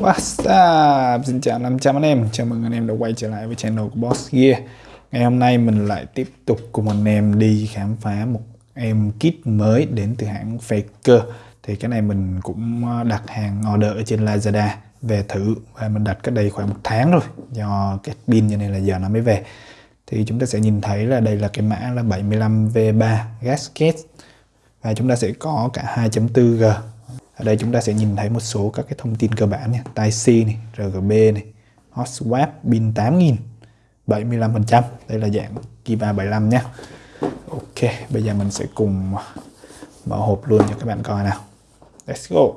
What's up? Xin chào 500 anh em, chào mừng anh em đã quay trở lại với channel của Boss Gear. Ngày hôm nay mình lại tiếp tục cùng anh em đi khám phá một em kit mới đến từ hãng Faker. Thì cái này mình cũng ờ, đặt hàng order ở trên Lazada về thử Và mình đặt cách đây khoảng một tháng rồi Do cái pin như này là giờ nó mới về. Thì chúng ta sẽ nhìn thấy là đây là cái mã là 75V3 gasket. Và chúng ta sẽ có cả 2.4G ở đây chúng ta sẽ nhìn thấy một số các cái thông tin cơ bản nha. Type-C này, RGB này, hot swap, pin 8000 75% đây là dạng Kiva 75 nha. Ok bây giờ mình sẽ cùng mở hộp luôn cho các bạn coi nào. Let's go.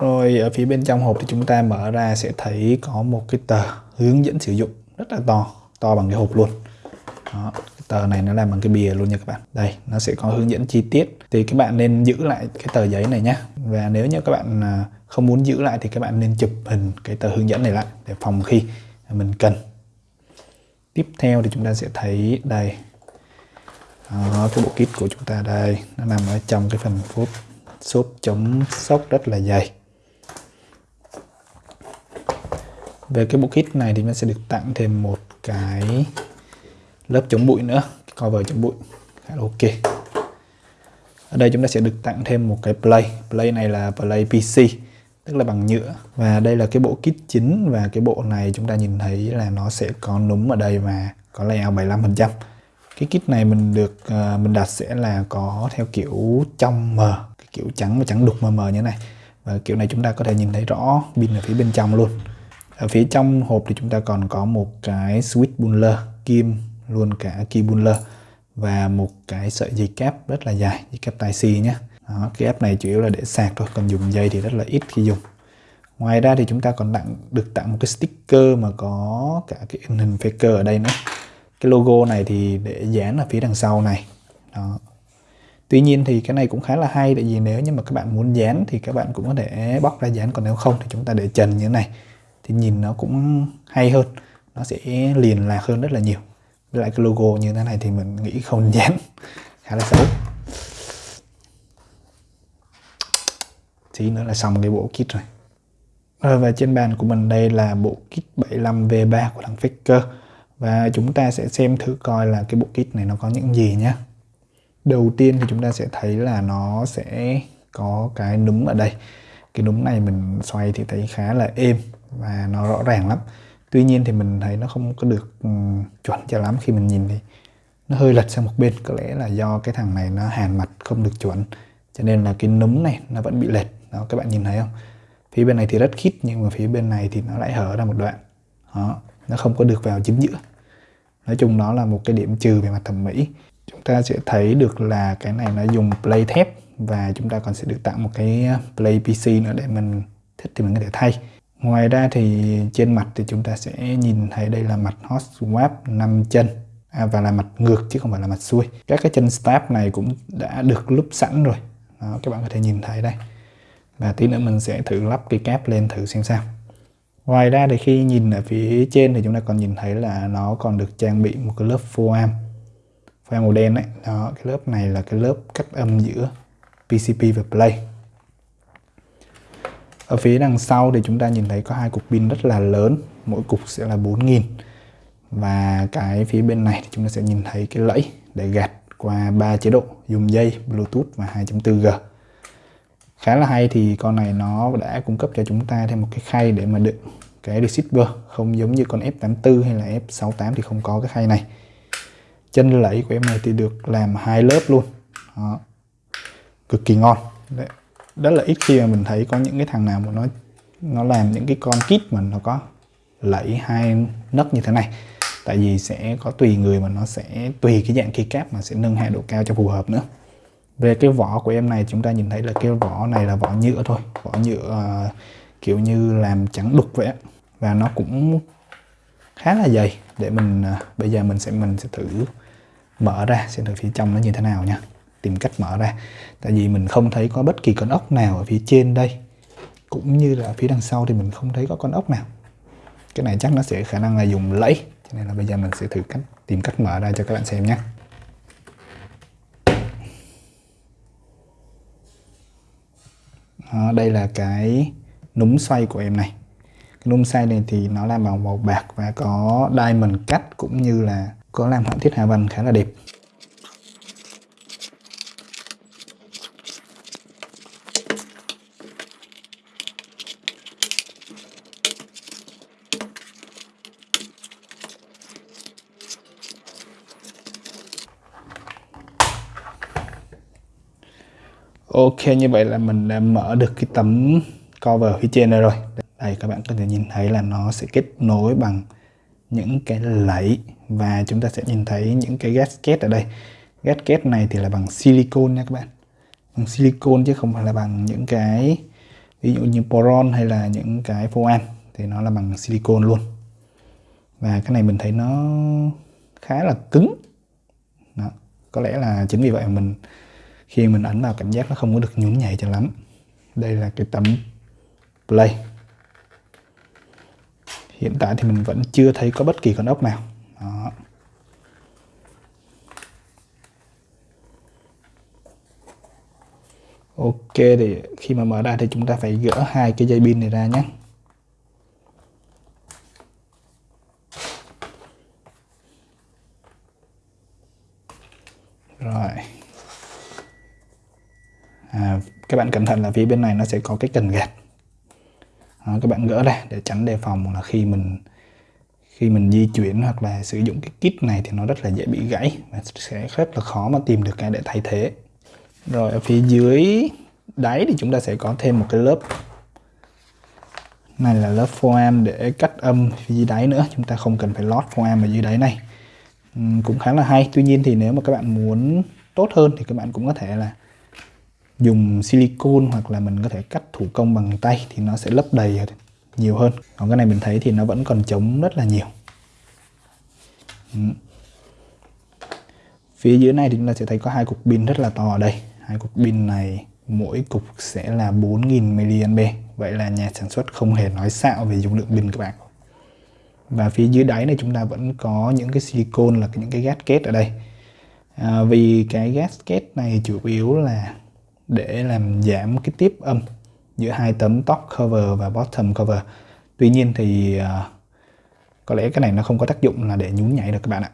Rồi ở phía bên trong hộp thì chúng ta mở ra sẽ thấy có một cái tờ hướng dẫn sử dụng rất là to to bằng cái hộp luôn đó, cái tờ này nó làm bằng cái bìa luôn nha các bạn. Đây nó sẽ có hướng dẫn chi tiết. Thì các bạn nên giữ lại cái tờ giấy này nhé và nếu như các bạn à, không muốn giữ lại thì các bạn nên chụp hình cái tờ hướng dẫn này lại để phòng khi mình cần. Tiếp theo thì chúng ta sẽ thấy đây. Đó, cái bộ kit của chúng ta đây nó nằm ở trong cái phần phốt xốp chống sốc rất là dày. Về cái bộ kit này thì nó sẽ được tặng thêm một cái lớp chống bụi nữa cover chống bụi. Khá là ok. Ở đây chúng ta sẽ được tặng thêm một cái play. Play này là play PC tức là bằng nhựa. Và đây là cái bộ kit chính và cái bộ này chúng ta nhìn thấy là nó sẽ có núm ở đây và có layout 75% cái kit này mình được uh, mình đặt sẽ là có theo kiểu trong mờ cái kiểu trắng và trắng đục mờ mờ như thế này. Và kiểu này chúng ta có thể nhìn thấy rõ pin ở phía bên trong luôn. Ở phía trong hộp thì chúng ta còn có một cái switch puller kim luôn cả key và một cái sợi dây cáp rất là dài dây cáp tai xì nhé. Đó, cái app này chủ yếu là để sạc thôi còn dùng dây thì rất là ít khi dùng. Ngoài ra thì chúng ta còn tặng được tặng một cái sticker mà có cả cái hình faker ở đây nữa. Cái logo này thì để dán ở phía đằng sau này. Đó. Tuy nhiên thì cái này cũng khá là hay tại vì nếu như mà các bạn muốn dán thì các bạn cũng có thể bóc ra dán còn nếu không thì chúng ta để trần như thế này. Thì nhìn nó cũng hay hơn nó sẽ liền lạc hơn rất là nhiều với lại cái logo như thế này thì mình nghĩ không dán khá là xấu. Tí nữa là xong cái bộ kit rồi. Rồi và trên bàn của mình đây là bộ kit 75V3 của thằng Faker. Và chúng ta sẽ xem thử coi là cái bộ kit này nó có những gì nhé đầu tiên thì chúng ta sẽ thấy là nó sẽ có cái núm ở đây. Cái núm này mình xoay thì thấy khá là êm và nó rõ ràng lắm tuy nhiên thì mình thấy nó không có được um, chuẩn cho lắm khi mình nhìn thì nó hơi lệch sang một bên. Có lẽ là do cái thằng này nó hàn mặt không được chuẩn cho nên là cái núm này nó vẫn bị lệch. Đó các bạn nhìn thấy không? Phía bên này thì rất khít nhưng mà phía bên này thì nó lại hở ra một đoạn. Đó nó không có được vào chính giữa. Nói chung đó là một cái điểm trừ về mặt thẩm mỹ. Chúng ta sẽ thấy được là cái này nó dùng play thép và chúng ta còn sẽ được tặng một cái ờ, play PC nữa để mình thích thì mình có thể thay. Ngoài ra thì trên mặt thì chúng ta sẽ nhìn thấy đây là mặt hot swap 5 chân à, và là mặt ngược chứ không phải là mặt xuôi. Các cái chân step này cũng đã được lúp sẵn rồi. Đó, các bạn có thể nhìn thấy đây. Và tí nữa mình sẽ thử lắp cái cáp lên thử xem sao. Ngoài ra thì khi nhìn ở phía trên thì chúng ta còn nhìn thấy là nó còn được trang bị một cái lớp foam. Foam màu đen đấy. Đó, cái lớp này là cái lớp cách âm giữa PCP và Play ở phía đằng sau thì chúng ta nhìn thấy có hai cục pin rất là lớn, mỗi cục sẽ là 4000 và cái phía bên này thì chúng ta sẽ nhìn thấy cái lẫy để gạt qua ba chế độ, dùng dây, Bluetooth và 2.4G khá là hay thì con này nó đã cung cấp cho chúng ta thêm một cái khay để mà đựng cái receiver, không giống như con F84 hay là F68 thì không có cái khay này. Chân lẫy của em này thì được làm hai lớp luôn. Đó. cực kỳ ngon. Đấy rất là ít khi mà mình thấy có những cái thằng nào mà nó nó làm những cái con kit mà nó có lẫy hai nấc như thế này. Tại vì sẽ có tùy người mà nó sẽ tùy cái dạng keycap mà sẽ nâng hạ độ cao cho phù hợp nữa. Về cái vỏ của em này chúng ta nhìn thấy là cái vỏ này là vỏ nhựa thôi. Vỏ nhựa uh, kiểu như làm trắng đục vậy và nó cũng khá là dày. Để mình uh, bây giờ mình sẽ mình sẽ thử mở ra xem thử phía trong nó như thế nào nha tìm cách mở ra. Tại vì mình không thấy có bất kỳ con ốc nào ở phía trên đây. Cũng như là phía đằng sau thì mình không thấy có con ốc nào. Cái này chắc nó sẽ khả năng là dùng lẫy cho nên là bây giờ mình sẽ thử cách tìm cách mở ra cho các bạn xem nhé. À, đây là cái núm xoay của em này. Cái núm xoay này thì nó làm bằng màu bạc và có diamond cắt cũng như là có làm họa tiết hạ văn khá là đẹp. Ok, như vậy là mình đã mở được cái tấm cover phía trên này rồi. Đây, các bạn có thể nhìn thấy là nó sẽ kết nối bằng những cái lẫy và chúng ta sẽ nhìn thấy những cái gasket ở đây. Gasket này thì là bằng silicon nha các bạn. Bằng silicon chứ không phải là bằng những cái, ví dụ như poron hay là những cái foam thì nó là bằng silicon luôn. Và cái này mình thấy nó khá là cứng. Đó. có lẽ là chính vì vậy mình khi mình ảnh vào cảm giác nó không có được nhún nhảy cho lắm. Đây là cái tấm play. Hiện tại thì mình vẫn chưa thấy có bất kỳ con ốc nào. Đó. ok, thì khi mà mở ra thì chúng ta phải gỡ hai cái dây pin này ra nhé. Rồi à, các bạn cẩn thận là phía bên này nó sẽ có cái cần gạt. Đó, các bạn gỡ ra để tránh đề phòng là khi mình khi mình di chuyển hoặc là sử dụng cái kit này thì nó rất là dễ bị gãy và sẽ rất là khó mà tìm được cái để thay thế. Rồi ở phía dưới đáy thì chúng ta sẽ có thêm một cái lớp. Này là lớp foam để cắt âm phía dưới đáy nữa chúng ta không cần phải lót foam ở dưới đáy này. Uhm, cũng khá là hay. Tuy nhiên thì nếu mà các bạn muốn tốt hơn thì các bạn cũng có thể là dùng silicon hoặc là mình có thể cắt thủ công bằng tay thì nó sẽ lấp đầy nhiều hơn. Còn cái này mình thấy thì nó vẫn còn trống rất là nhiều. Ừ. phía dưới này thì chúng ta sẽ thấy có hai cục pin rất là to ở đây. Hai cục pin này mỗi cục sẽ là 4.000 mAh. Vậy là nhà sản xuất không hề nói xạo về dung lượng pin các bạn. Và phía dưới đáy này chúng ta vẫn có những cái silicon là những cái gasket ở đây. À, vì cái gasket này chủ yếu là để làm giảm cái tiếp âm giữa hai tấm top cover và bottom cover. Tuy nhiên thì uh, có lẽ cái này nó không có tác dụng là để nhún nhảy được các bạn ạ.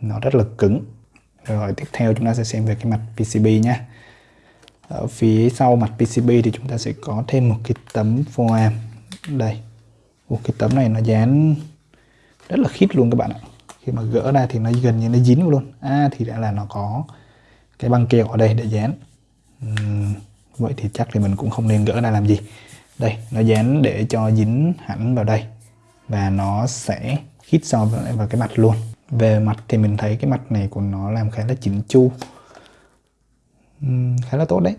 Nó rất là cứng. Rồi tiếp theo chúng ta sẽ xem về cái mặt PCB nhé. Ở phía sau mặt PCB thì chúng ta sẽ có thêm một cái tấm foam đây. Một cái tấm này nó dán rất là khít luôn các bạn ạ. Khi mà gỡ ra thì nó gần như nó dính luôn. À thì đã là nó có cái băng keo ở đây để dán. Ờ, vậy thì chắc thì mình cũng không nên gỡ ra làm gì. Đây nó dán để cho dính hẳn vào đây. Và nó sẽ khít so với vào cái mặt luôn. Về mặt thì mình thấy cái mặt này của nó làm khá là chỉnh chu. Uhm, khá là tốt đấy.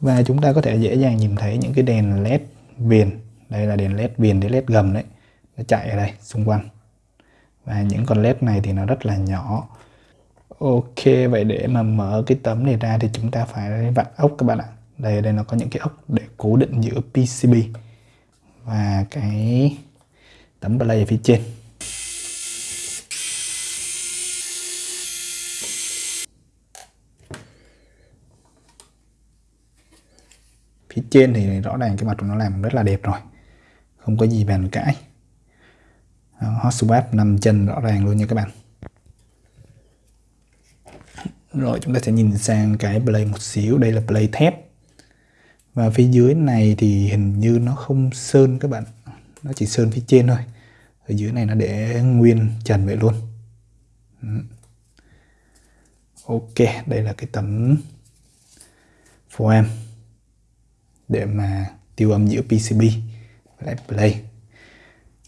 Và chúng ta có thể dễ dàng nhìn thấy những cái đèn led viền. Đây là đèn led viền để led gầm đấy. Nó chạy ở đây xung quanh. Và những con led này thì nó rất là nhỏ. Ok, vậy để mà mở cái tấm này ra thì chúng ta phải vặn ốc các bạn ạ. Đây, đây nó có những cái ốc để cố định giữa PCB và cái tấm play ở phía trên. Phía trên thì rõ ràng cái mặt của nó làm rất là đẹp rồi. Không có gì bàn cãi. Hot swap 5 chân rõ ràng luôn nha các bạn rồi chúng ta sẽ nhìn sang cái play một xíu. Đây là play thép. Và phía dưới này thì hình như nó không sơn các bạn. Nó chỉ sơn phía trên thôi. Ở dưới này nó để nguyên trần vậy luôn. Ok đây là cái tấm foam để mà tiêu âm giữa PCB và play.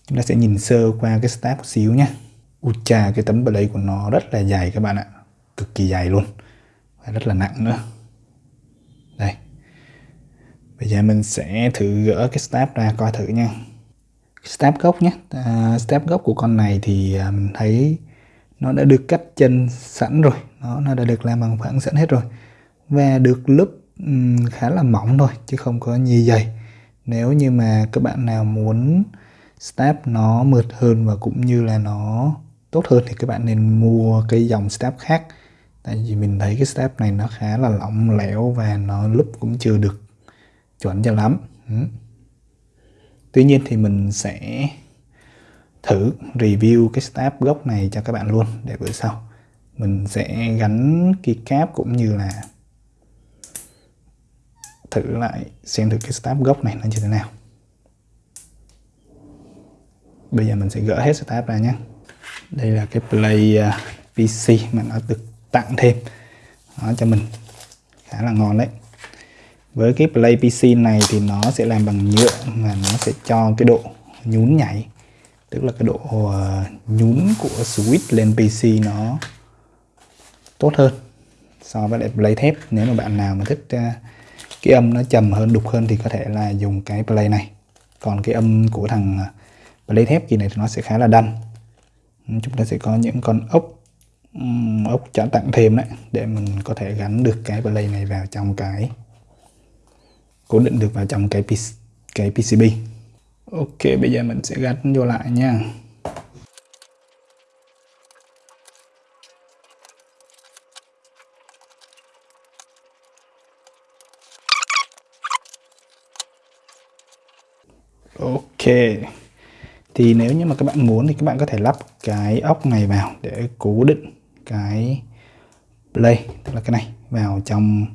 Chúng ta sẽ nhìn sơ qua cái stack một xíu nhé Ui chà, cái tấm play của nó rất là dài các bạn ạ cực kỳ dày luôn. Và rất là nặng nữa. Đây. Bây giờ mình sẽ thử gỡ cái step ra coi thử nha. Step gốc nhé. À, step gốc của con này thì à, mình thấy nó đã được cắt chân sẵn rồi. Nó nó đã được làm bằng phẳng sẵn hết rồi. Và được lớp um, khá là mỏng thôi chứ không có nhiều dày. Nếu như mà các bạn nào muốn step nó mượt hơn và cũng như là nó tốt hơn thì các bạn nên mua cái dòng step khác tại vì mình thấy cái step này nó khá là lỏng lẻo và nó lúc cũng chưa được chuẩn cho lắm. Ừ. tuy nhiên thì mình sẽ thử review cái step gốc này cho các bạn luôn để bữa sau mình sẽ gắn keycap cũng như là thử lại xem thử cái step gốc này nó như thế nào. Bây giờ mình sẽ gỡ hết step ra nhé. Đây là cái play à, PC mà nó được tặng thêm. Nó cho mình. Khá là ngon đấy. Với cái play PC này thì nó sẽ làm bằng nhựa và nó sẽ cho cái độ nhún nhảy. Tức là cái độ uh, nhún của switch lên PC nó tốt hơn so với lại play thép. Nếu mà bạn nào mà thích uh, cái âm nó trầm hơn đục hơn thì có thể là dùng cái play này. Còn cái âm của thằng ờ, play thép gì này thì nó sẽ khá là đanh. Chúng ta sẽ có những con ốc ốc trả tặng thêm đấy, để mình có thể gắn được cái play này vào trong cái, cố định được vào trong cái cái PCB Ok, bây giờ mình sẽ gắn vô lại nha. Ok, thì nếu như mà các bạn muốn thì các bạn có thể lắp cái ốc này vào để cố định cái play tức là cái này vào trong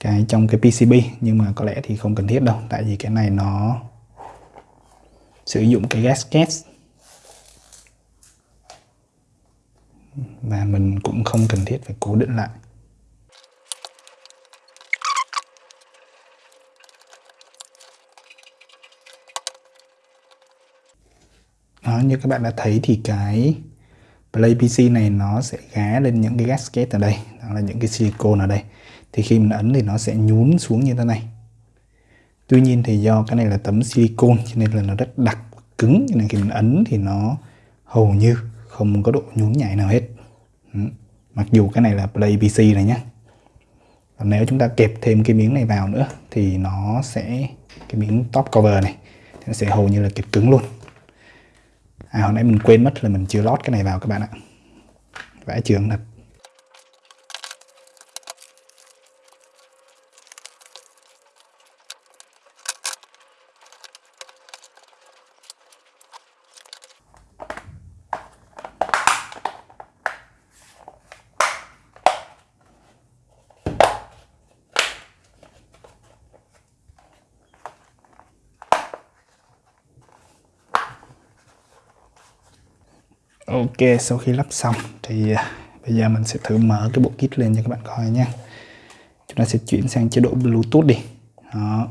cái trong cái PCB nhưng mà có lẽ thì không cần thiết đâu tại vì cái này nó sử dụng cái gasket và mình cũng không cần thiết phải cố định lại. Đó, như các bạn đã thấy thì cái Play PC này nó sẽ gá lên những cái gasket ở đây, đó là những cái silicone ở đây. Thì khi mình ấn thì nó sẽ nhún xuống như thế này. Tuy nhiên thì do cái này là tấm silicone, cho nên là nó rất đặc, cứng, cho nên khi mình ấn thì nó hầu như không có độ nhún nhảy nào hết. Ừ. mặc dù cái này là Play PC này nhé còn nếu chúng ta kẹp thêm cái miếng này vào nữa thì nó sẽ, cái miếng top cover này thì nó sẽ hầu như là kẹp cứng luôn à hồi nãy mình quên mất là mình chưa lót cái này vào các bạn ạ. Vẽ trường thật. Ok sau khi lắp xong thì à, bây giờ mình sẽ thử mở cái bộ kit lên cho các bạn coi nha. Chúng ta sẽ chuyển sang chế độ Bluetooth đi. Đó.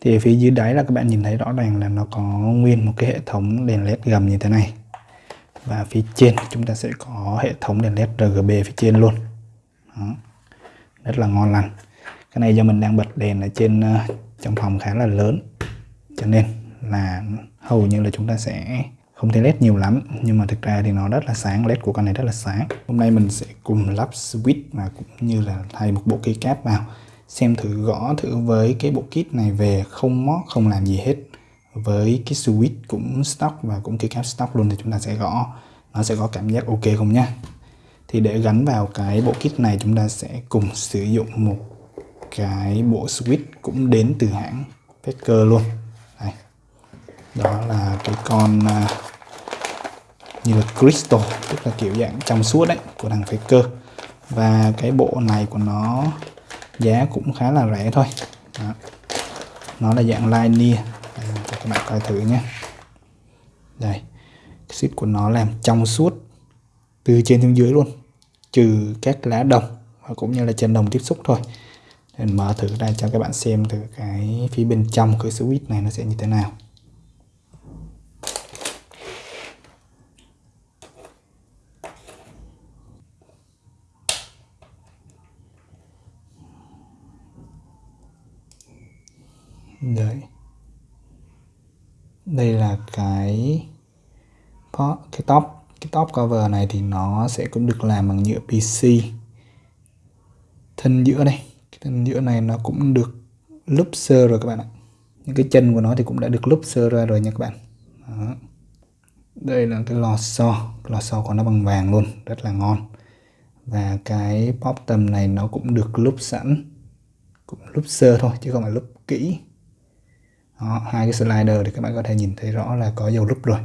Thì phía dưới đáy là các bạn nhìn thấy rõ ràng là nó có nguyên một cái hệ thống đèn led gầm như thế này. Và phía trên chúng ta sẽ có hệ thống đèn led RGB phía trên luôn. Đó. rất là ngon lành. Cái này do mình đang bật đèn ở trên uh, trong phòng khá là lớn. Cho nên là hầu như là chúng ta sẽ không thấy led nhiều lắm, nhưng mà thực ra thì nó rất là sáng, led của con này rất là sáng. Hôm nay mình sẽ cùng lắp switch và cũng như là thay một bộ keycap vào, xem thử gõ thử với cái bộ kit này về, không mót, không làm gì hết. Với cái switch cũng stock và cũng keycap stock luôn thì chúng ta sẽ gõ. Nó sẽ có cảm giác ok không nhá? Thì để gắn vào cái bộ kit này, chúng ta sẽ cùng sử dụng một cái bộ switch cũng đến từ hãng Packer luôn đó là cái con à, như là crystal tức là kiểu dạng trong suốt đấy của thằng Faker. Và cái bộ này của nó giá cũng khá là rẻ thôi. Đó. nó là dạng linear đây, à, cho các bạn coi thử nhé. Đây xích của nó làm trong suốt từ trên xuống dưới luôn trừ các lá đồng và cũng như là chân đồng tiếp xúc thôi. Nên mở thử ra cho các bạn xem thử cái phía bên trong cái switch này nó sẽ như thế nào đấy đây là cái cái top cái top cover này thì nó sẽ cũng được làm bằng nhựa PC thân giữa đây cái thân giữa này nó cũng được lúp sơ rồi các bạn ạ. Những cái chân của nó thì cũng đã được lúp sơ ra rồi nha các bạn. Đó. đây là cái lò xo lò xo của nó bằng vàng luôn rất là ngon. Và cái pop tầm này nó cũng được lúp sẵn cũng lúp sơ thôi chứ không phải lúp kỹ. Đó, hai cái slider thì các bạn có thể nhìn thấy rõ là có dầu lúp rồi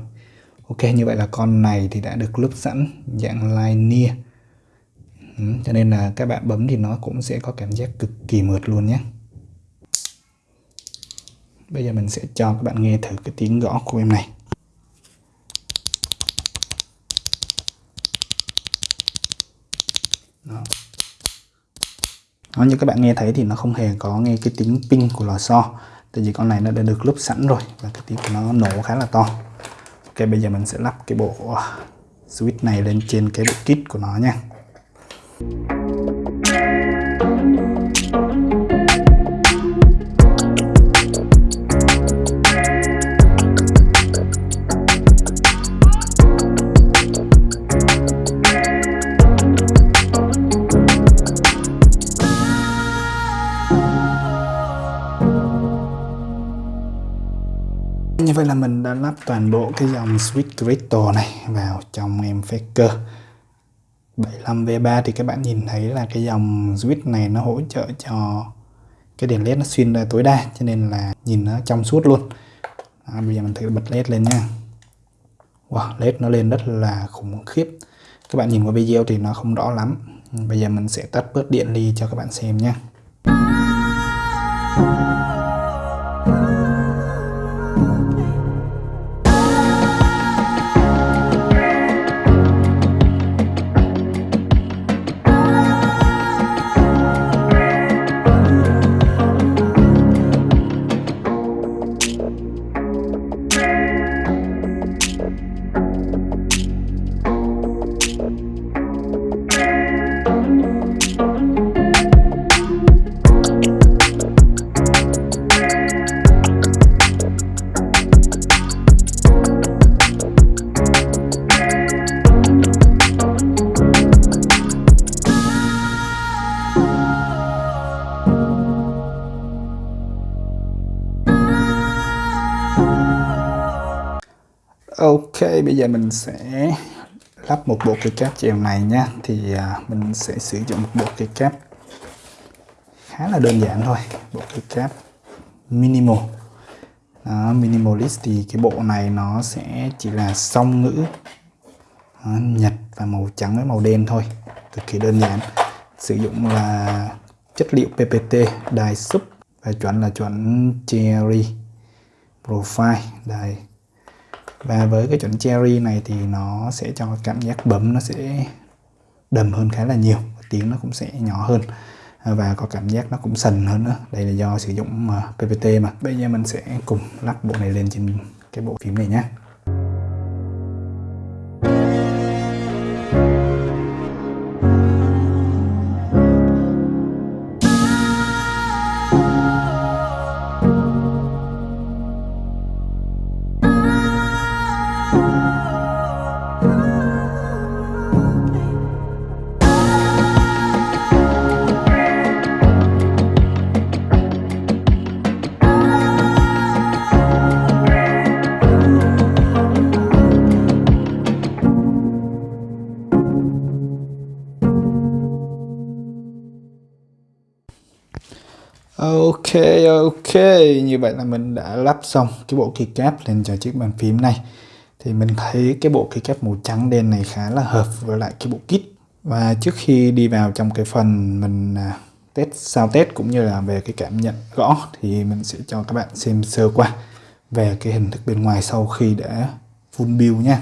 ok như vậy là con này thì đã được lúc sẵn dạng linear ừ, cho nên là các bạn bấm thì nó cũng sẽ có cảm giác cực kỳ mượt luôn nhé. Bây giờ mình sẽ cho các bạn nghe thử cái tiếng gõ của em này. Đó. Đó, như các bạn nghe thấy thì nó không hề có nghe cái tiếng ping của lò xo. Tại vì con này nó đã được lúp sẵn rồi và cái tiếng của nó nổ khá là to ok, bây giờ mình sẽ lắp cái bộ ờ, switch này lên trên cái bộ kit của nó nha. Như vậy là mình đã lắp toàn bộ cái dòng Switch Crystal này vào trong em Faker. 75V3 thì các bạn nhìn thấy là cái dòng switch này nó hỗ trợ cho cái đèn led nó xuyên ra tối đa cho nên là nhìn nó trong suốt luôn. À, bây giờ mình thử bật led lên nha wow led nó lên rất là khủng khiếp. Các bạn nhìn qua video thì nó không rõ lắm. Bây giờ mình sẽ tắt bớt điện đi cho các bạn xem nha bây giờ mình sẽ lắp một bộ cây cáp chèo này nha. Thì à, mình sẽ sử dụng một bộ cây cáp khá là đơn giản thôi. Bộ cây cáp minimal. Đó, Minimalist thì cái bộ này nó sẽ chỉ là song ngữ Đó, Nhật và màu trắng với màu đen thôi. Cực kỳ đơn giản. Sử dụng là chất liệu PPT đài sub và chuẩn là chuẩn Cherry Profile đài và với cái chuẩn cherry này thì nó sẽ cho cảm giác bấm nó sẽ đầm hơn khá là nhiều, tiếng nó cũng sẽ nhỏ hơn. Và có cảm giác nó cũng sần hơn nữa. Đây là do sử dụng ờ, PPT mà. Bây giờ mình sẽ cùng lắp bộ này lên trên cái bộ phím này nhé Ok ok. Như vậy là mình đã lắp xong cái bộ keycap lên cho chiếc bàn phím này. Thì mình thấy cái bộ keycap màu trắng đen này khá là hợp với lại cái bộ kit. Và trước khi đi vào trong cái phần mình à, test, sao test cũng như là về cái cảm nhận gõ thì mình sẽ cho các bạn xem sơ qua về cái hình thức bên ngoài sau khi đã full build nha.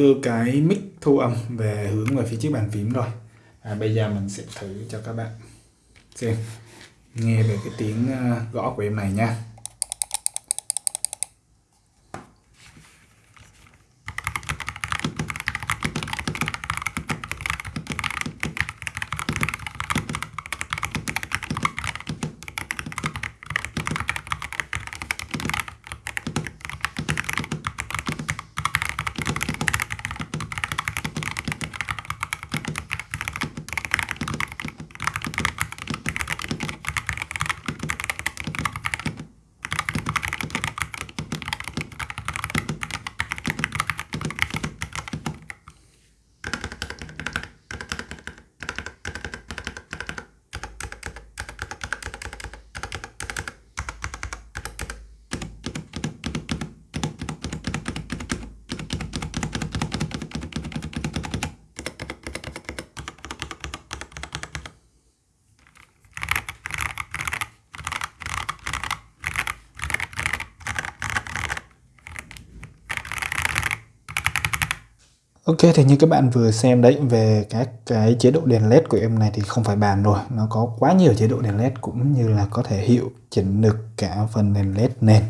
Đưa cái mic thu âm về hướng về phía chiếc bàn phím rồi à, bây giờ mình sẽ thử cho các bạn xem nghe về cái tiếng ờ, gõ của em này nha. Ok thì như các bạn vừa xem đấy về các cái chế độ đèn led của em này thì không phải bàn rồi. Nó có quá nhiều chế độ đèn led cũng như là có thể hiệu chỉnh được cả phần đèn led nền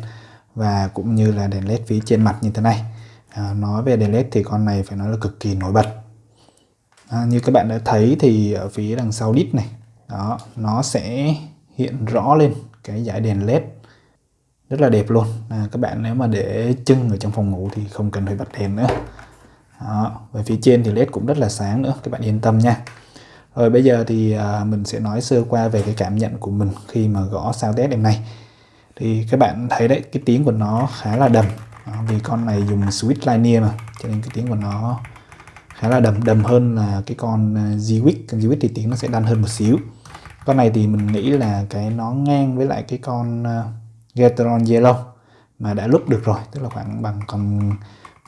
và cũng như là đèn led phía trên mặt như thế này. À, nói về đèn led thì con này phải nói là cực kỳ nổi bật. À, như các bạn đã thấy thì ở phía đằng sau đít này đó nó sẽ hiện rõ lên cái dải đèn led. Rất là đẹp luôn. À, các bạn nếu mà để chân ở trong phòng ngủ thì không cần phải bật đèn nữa đó. Về phía trên thì led cũng rất là sáng nữa các bạn yên tâm nha. Rồi bây giờ thì à, mình sẽ nói sơ qua về cái cảm nhận của mình khi mà gõ sao test em này thì các bạn thấy đấy cái tiếng của nó khá là đầm. Đó, vì con này dùng switch linear mà cho nên cái tiếng của nó khá là đầm. Đầm hơn là cái con à, Zwick con Zwick thì tiếng nó sẽ đan hơn một xíu. Con này thì mình nghĩ là cái nó ngang với lại cái con uh, Gateron Yellow mà đã lúc được rồi tức là khoảng bằng con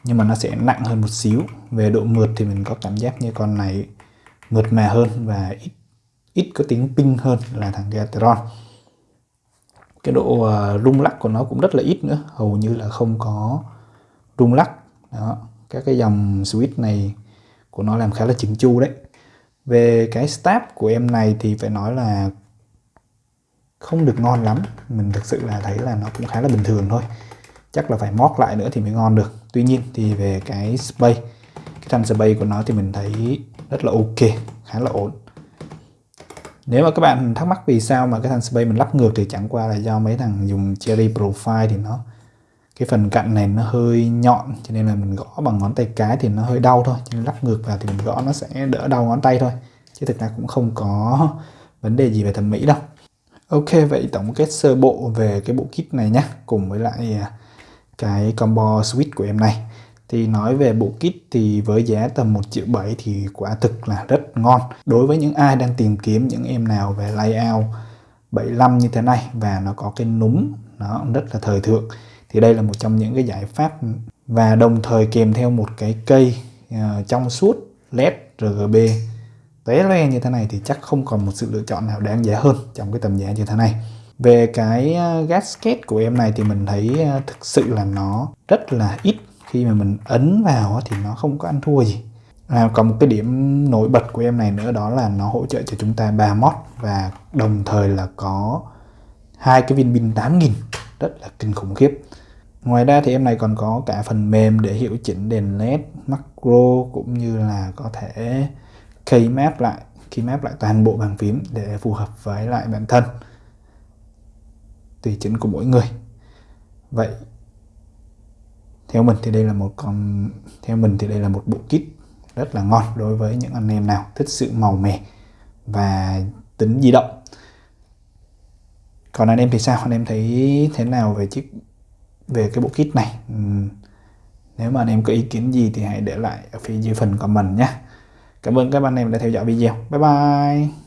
nhưng mà nó sẽ nặng hơn một xíu. Về độ mượt thì mình có cảm giác như con này mượt mà hơn và ít ít có tính ping hơn là thằng Gateron. Cái độ uh, rung lắc của nó cũng rất là ít nữa. Hầu như là không có rung lắc. Đó các cái dòng switch này của nó làm khá là chỉnh chu đấy. Về cái stab của em này thì phải nói là không được ngon lắm. Mình thực sự là thấy là nó cũng khá là bình thường thôi. Chắc là phải móc lại nữa thì mới ngon được tuy nhiên thì về cái space cái thanh space của nó thì mình thấy rất là ok, khá là ổn. Nếu mà các bạn thắc mắc vì sao mà cái thanh space mình lắp ngược thì chẳng qua là do mấy thằng dùng cherry profile thì nó, cái phần cạnh này nó hơi nhọn, cho nên là mình gõ bằng ngón tay cái thì nó hơi đau thôi. Cho nên lắp ngược vào thì mình gõ nó sẽ đỡ đau ngón tay thôi, chứ thực ra cũng không có vấn đề gì về thẩm mỹ đâu. Ok, vậy tổng kết sơ bộ về cái bộ kit này nhé cùng với lại à, cái combo switch của em này. Thì nói về bộ kit thì với giá tầm 1 triệu 7 thì quả thực là rất ngon. Đối với những ai đang tìm kiếm những em nào về layout 75 như thế này và nó có cái núm nó rất là thời thượng thì đây là một trong những cái giải pháp và đồng thời kèm theo một cái cây uh, trong suốt led RGB té loe như thế này thì chắc không còn một sự lựa chọn nào đáng giá hơn trong cái tầm giá như thế này về cái ờ, gasket của em này thì mình thấy ờ, thực sự là nó rất là ít. Khi mà mình ấn vào thì nó không có ăn thua gì. À, còn một cái điểm nổi bật của em này nữa đó là nó hỗ trợ cho chúng ta 3 mod và đồng thời là có hai cái viên pin 8000 rất là kinh khủng khiếp. Ngoài ra thì em này còn có cả phần mềm để hiệu chỉnh đèn led macro cũng như là có thể keymap lại keymap lại toàn bộ bàn phím để phù hợp với lại bản thân tùy chỉnh của mỗi người. Vậy, theo mình thì đây là một con, theo mình thì đây là một bộ kit rất là ngon đối với những anh em nào thích sự màu mè và tính di động. Còn anh em thì sao? Anh em thấy thế nào về chiếc, về cái bộ kit này? Ừ, nếu mà anh em có ý kiến gì thì hãy để lại ở phía dưới phần comment nhé. Cảm ơn các anh em đã theo dõi video. Bye bye!